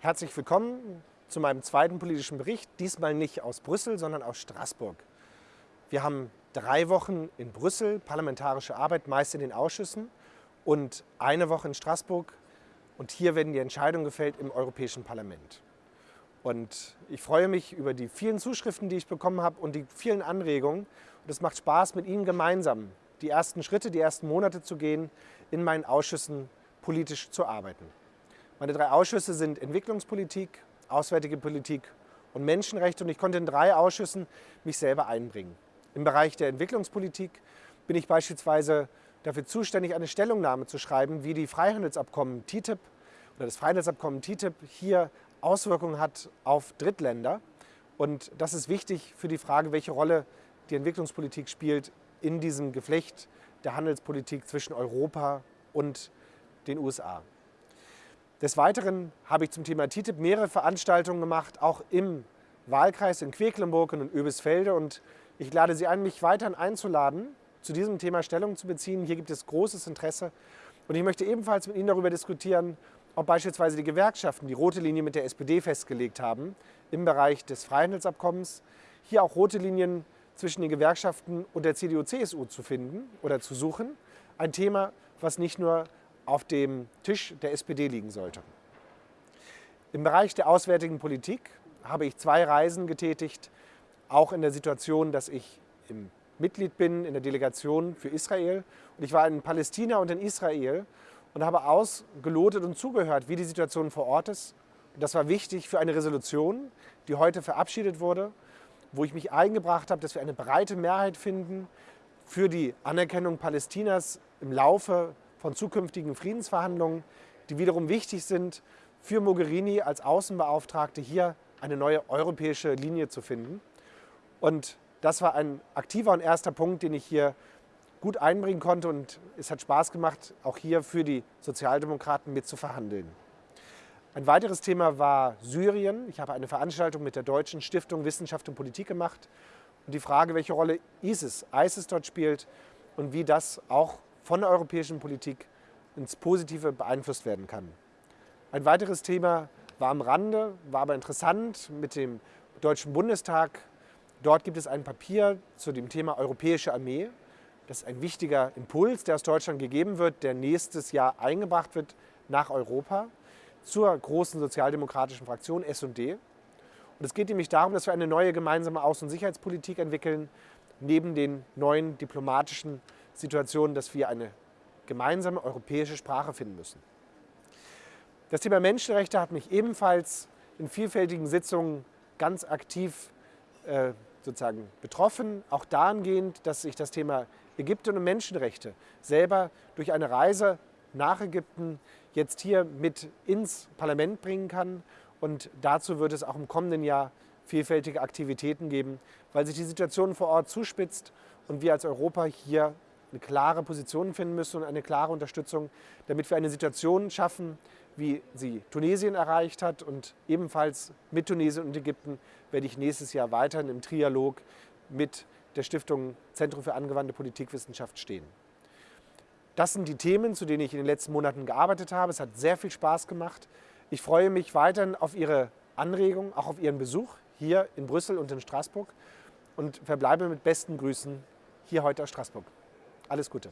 Herzlich willkommen zu meinem zweiten politischen Bericht, diesmal nicht aus Brüssel, sondern aus Straßburg. Wir haben drei Wochen in Brüssel parlamentarische Arbeit, meist in den Ausschüssen, und eine Woche in Straßburg. Und hier werden die Entscheidungen gefällt im Europäischen Parlament. Und ich freue mich über die vielen Zuschriften, die ich bekommen habe und die vielen Anregungen. Und es macht Spaß, mit Ihnen gemeinsam die ersten Schritte, die ersten Monate zu gehen, in meinen Ausschüssen politisch zu arbeiten. Meine drei Ausschüsse sind Entwicklungspolitik, Auswärtige Politik und Menschenrechte und ich konnte in drei Ausschüssen mich selber einbringen. Im Bereich der Entwicklungspolitik bin ich beispielsweise dafür zuständig, eine Stellungnahme zu schreiben, wie die Freihandelsabkommen TTIP oder das Freihandelsabkommen TTIP hier Auswirkungen hat auf Drittländer. Und das ist wichtig für die Frage, welche Rolle die Entwicklungspolitik spielt in diesem Geflecht der Handelspolitik zwischen Europa und den USA. Des Weiteren habe ich zum Thema TTIP mehrere Veranstaltungen gemacht, auch im Wahlkreis in Quedlinburg und in Öbisfelde. Und ich lade Sie ein, mich weiterhin einzuladen, zu diesem Thema Stellung zu beziehen. Hier gibt es großes Interesse. Und ich möchte ebenfalls mit Ihnen darüber diskutieren, ob beispielsweise die Gewerkschaften die rote Linie mit der SPD festgelegt haben im Bereich des Freihandelsabkommens. Hier auch rote Linien zwischen den Gewerkschaften und der CDU-CSU zu finden oder zu suchen. Ein Thema, was nicht nur auf dem Tisch der SPD liegen sollte. Im Bereich der auswärtigen Politik habe ich zwei Reisen getätigt, auch in der Situation, dass ich Mitglied bin in der Delegation für Israel. Und ich war in Palästina und in Israel und habe ausgelotet und zugehört, wie die Situation vor Ort ist. Und das war wichtig für eine Resolution, die heute verabschiedet wurde, wo ich mich eingebracht habe, dass wir eine breite Mehrheit finden für die Anerkennung Palästinas im Laufe von zukünftigen Friedensverhandlungen, die wiederum wichtig sind für Mogherini als Außenbeauftragte hier eine neue europäische Linie zu finden. Und das war ein aktiver und erster Punkt, den ich hier gut einbringen konnte und es hat Spaß gemacht, auch hier für die Sozialdemokraten mit zu verhandeln. Ein weiteres Thema war Syrien. Ich habe eine Veranstaltung mit der Deutschen Stiftung Wissenschaft und Politik gemacht und die Frage, welche Rolle ISIS, ISIS dort spielt und wie das auch von der europäischen Politik ins Positive beeinflusst werden kann. Ein weiteres Thema war am Rande, war aber interessant mit dem Deutschen Bundestag. Dort gibt es ein Papier zu dem Thema Europäische Armee. Das ist ein wichtiger Impuls, der aus Deutschland gegeben wird, der nächstes Jahr eingebracht wird nach Europa zur großen sozialdemokratischen Fraktion S&D. Und es geht nämlich darum, dass wir eine neue gemeinsame Außen- und Sicherheitspolitik entwickeln, neben den neuen diplomatischen Situation, dass wir eine gemeinsame europäische Sprache finden müssen. Das Thema Menschenrechte hat mich ebenfalls in vielfältigen Sitzungen ganz aktiv äh, sozusagen betroffen, auch dahingehend, dass ich das Thema Ägypten und Menschenrechte selber durch eine Reise nach Ägypten jetzt hier mit ins Parlament bringen kann. Und dazu wird es auch im kommenden Jahr vielfältige Aktivitäten geben, weil sich die Situation vor Ort zuspitzt und wir als Europa hier eine klare Position finden müssen und eine klare Unterstützung, damit wir eine Situation schaffen, wie sie Tunesien erreicht hat. Und ebenfalls mit Tunesien und Ägypten werde ich nächstes Jahr weiterhin im Trialog mit der Stiftung Zentrum für angewandte Politikwissenschaft stehen. Das sind die Themen, zu denen ich in den letzten Monaten gearbeitet habe. Es hat sehr viel Spaß gemacht. Ich freue mich weiterhin auf Ihre Anregungen, auch auf Ihren Besuch hier in Brüssel und in Straßburg und verbleibe mit besten Grüßen hier heute aus Straßburg. Alles Gute.